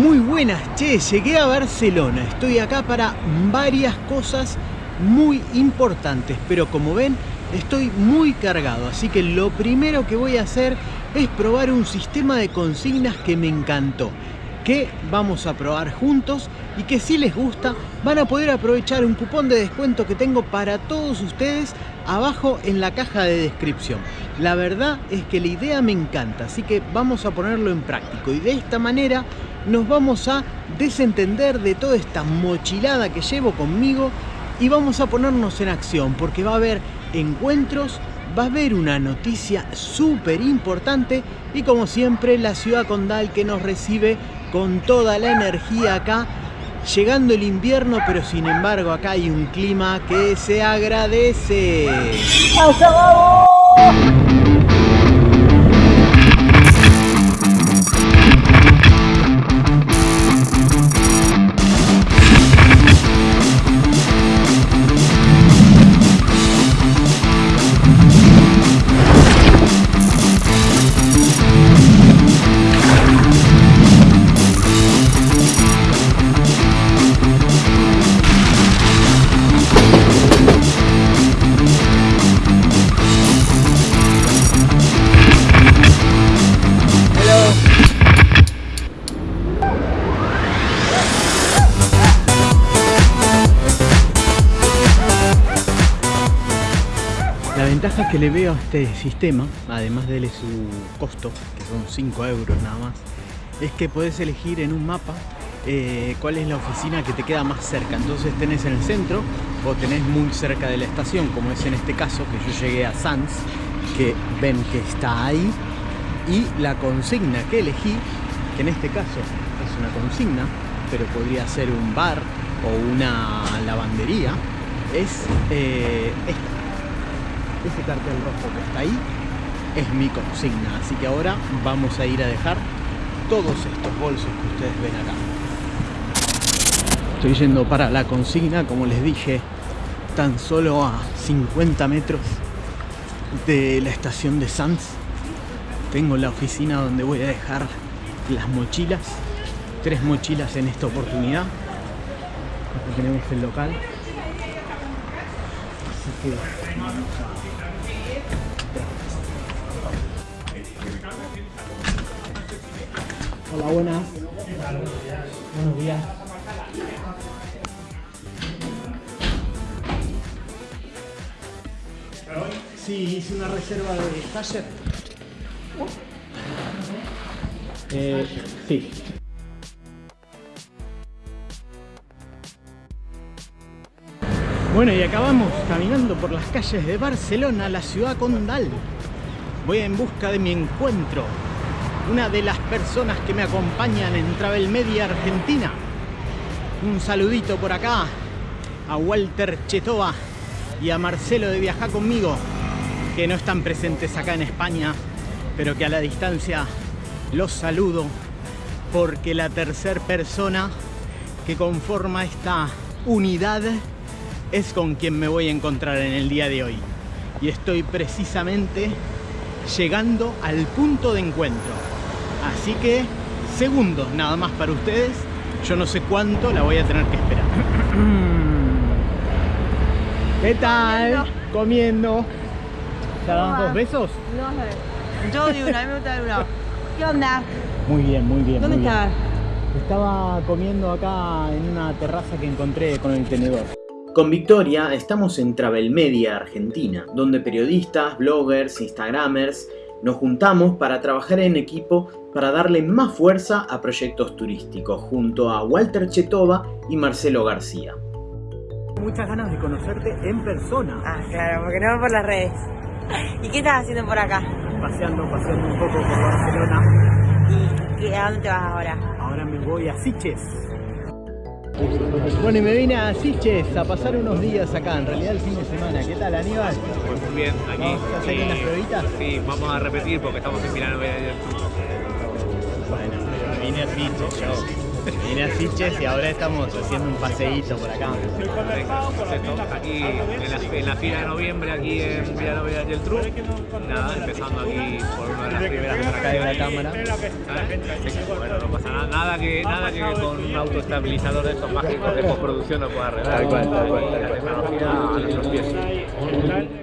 Muy buenas, che, llegué a Barcelona. Estoy acá para varias cosas muy importantes, pero como ven, estoy muy cargado. Así que lo primero que voy a hacer es probar un sistema de consignas que me encantó que vamos a probar juntos y que si les gusta van a poder aprovechar un cupón de descuento que tengo para todos ustedes abajo en la caja de descripción. La verdad es que la idea me encanta, así que vamos a ponerlo en práctico y de esta manera nos vamos a desentender de toda esta mochilada que llevo conmigo y vamos a ponernos en acción porque va a haber encuentros, va a haber una noticia súper importante y como siempre la ciudad condal que nos recibe con toda la energía acá llegando el invierno pero sin embargo acá hay un clima que se agradece ventaja que le veo a este sistema, además de su costo, que son 5 euros nada más, es que puedes elegir en un mapa eh, cuál es la oficina que te queda más cerca. Entonces tenés en el centro o tenés muy cerca de la estación, como es en este caso, que yo llegué a Sanz, que ven que está ahí, y la consigna que elegí, que en este caso es una consigna, pero podría ser un bar o una lavandería, es eh, esta ese cartel rojo que está ahí es mi consigna. Así que ahora vamos a ir a dejar todos estos bolsos que ustedes ven acá. Estoy yendo para la consigna, como les dije, tan solo a 50 metros de la estación de Sanz. Tengo la oficina donde voy a dejar las mochilas. Tres mochilas en esta oportunidad. Aquí tenemos el local. Así que Hola, buenas. Buenos días. Sí, hice una reserva de taller. Eh, sí. Bueno, y acabamos caminando por las calles de Barcelona, la ciudad condal. Voy en busca de mi encuentro una de las personas que me acompañan en Travel Media Argentina. Un saludito por acá a Walter Chetova y a Marcelo de Viajar Conmigo, que no están presentes acá en España, pero que a la distancia los saludo porque la tercera persona que conforma esta unidad es con quien me voy a encontrar en el día de hoy. Y estoy precisamente llegando al punto de encuentro. Así que segundos nada más para ustedes. Yo no sé cuánto la voy a tener que esperar. ¿Qué tal? Comiendo. ¿Ya das dos besos? No, yo di una, a mí me gusta de una. ¿Qué onda? Muy bien, muy bien. ¿Dónde estabas? Estaba comiendo acá en una terraza que encontré con el tenedor. Con Victoria estamos en Travel Media Argentina, donde periodistas, bloggers, instagramers nos juntamos para trabajar en equipo para darle más fuerza a proyectos turísticos, junto a Walter Chetova y Marcelo García. Muchas ganas de conocerte en persona. Ah, claro, porque no por las redes. ¿Y qué estás haciendo por acá? Paseando, paseando un poco por Barcelona. ¿Y a dónde te vas ahora? Ahora me voy a Siches. Bueno, y me vine a Siches a pasar unos días acá, en realidad el fin de semana. ¿Qué tal, Aníbal? Pues muy bien, aquí. ¿Vamos a hacer unas pruebitas? Sí, vamos a repetir porque estamos en Milano. Bueno, vine a Siches. Vine a Siches y ahora estamos haciendo un paseíto por acá. Aquí en la, en la fila de noviembre, aquí en Villanova y Geltrú. Nada, empezando aquí por una de las primeras que Acá hay una cámara. Sí, bueno, no pasa nada, nada que, nada que con un autoestabilizador de estos mágicos de postproducción no pueda arreglar. Tal cual, tal cual, La tecnología a nuestros pies.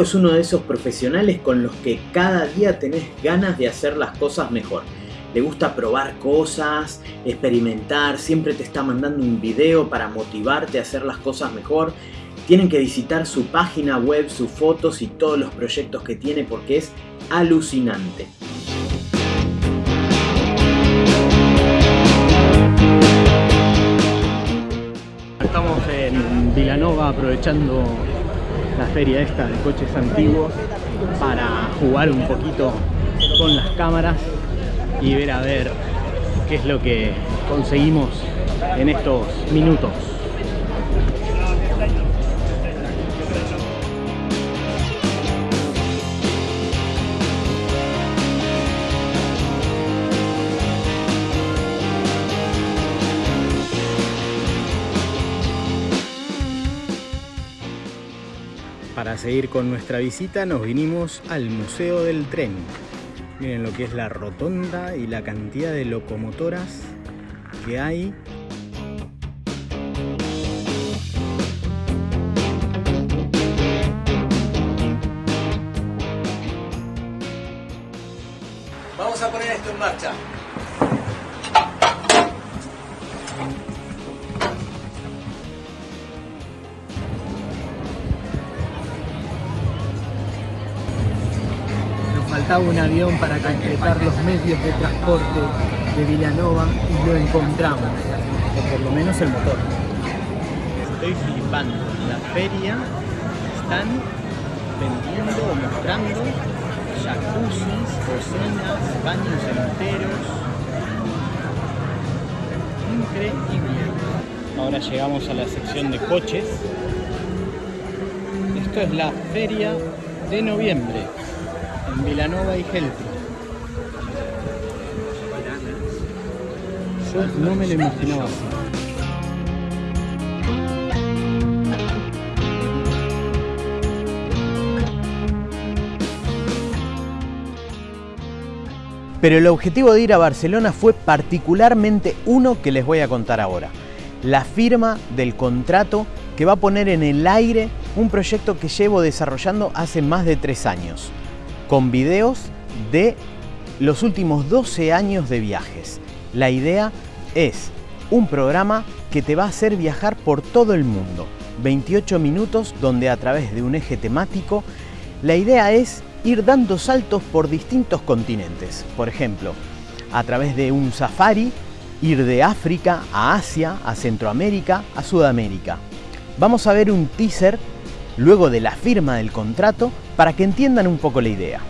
Es uno de esos profesionales con los que cada día tenés ganas de hacer las cosas mejor. Le gusta probar cosas, experimentar, siempre te está mandando un video para motivarte a hacer las cosas mejor. Tienen que visitar su página web, sus fotos y todos los proyectos que tiene porque es alucinante. Estamos en Vilanova aprovechando la feria esta de coches antiguos para jugar un poquito con las cámaras y ver a ver qué es lo que conseguimos en estos minutos. Para seguir con nuestra visita nos vinimos al Museo del Tren. Miren lo que es la rotonda y la cantidad de locomotoras que hay. Vamos a poner esto en marcha. Faltaba un avión para completar los medios de transporte de Villanova y lo encontramos, o por lo menos el motor. Estoy flipando. La feria están vendiendo o mostrando jacuzzis, cocinas, baños enteros. Increíble. Ahora llegamos a la sección de coches. Esto es la feria de noviembre en Vilanova y Geltrú. Yo no me lo imaginaba así. Pero el objetivo de ir a Barcelona fue particularmente uno que les voy a contar ahora. La firma del contrato que va a poner en el aire un proyecto que llevo desarrollando hace más de tres años, con videos de los últimos 12 años de viajes. La idea es un programa que te va a hacer viajar por todo el mundo. 28 minutos donde a través de un eje temático la idea es ir dando saltos por distintos continentes. Por ejemplo, a través de un safari, ir de África a Asia, a Centroamérica, a Sudamérica. Vamos a ver un teaser luego de la firma del contrato para que entiendan un poco la idea.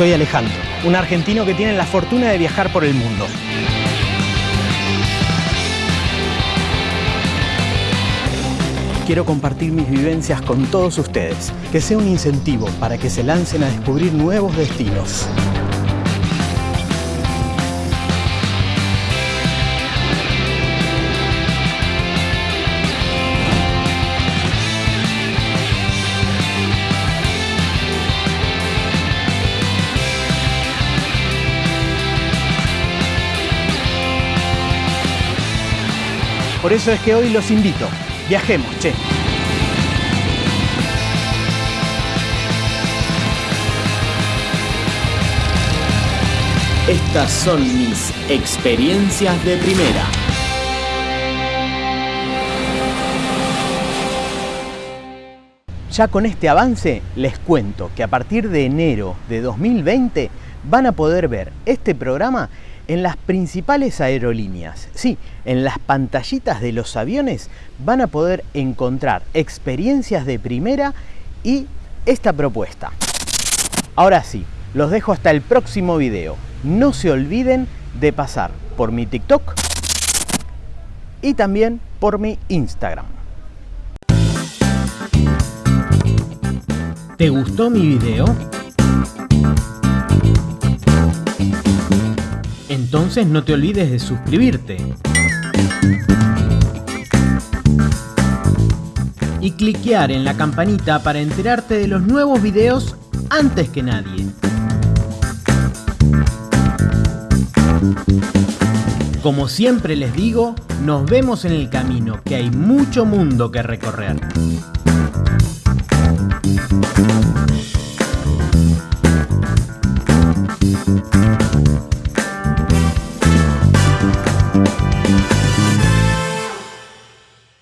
Soy Alejandro, un argentino que tiene la fortuna de viajar por el mundo. Quiero compartir mis vivencias con todos ustedes, que sea un incentivo para que se lancen a descubrir nuevos destinos. Por eso es que hoy los invito. Viajemos, che. Estas son mis experiencias de primera. Ya con este avance les cuento que a partir de enero de 2020 van a poder ver este programa en las principales aerolíneas. Sí, en las pantallitas de los aviones van a poder encontrar experiencias de primera y esta propuesta. Ahora sí, los dejo hasta el próximo video. No se olviden de pasar por mi TikTok y también por mi Instagram. ¿Te gustó mi video? Entonces no te olvides de suscribirte. Y cliquear en la campanita para enterarte de los nuevos videos antes que nadie. Como siempre les digo, nos vemos en el camino, que hay mucho mundo que recorrer.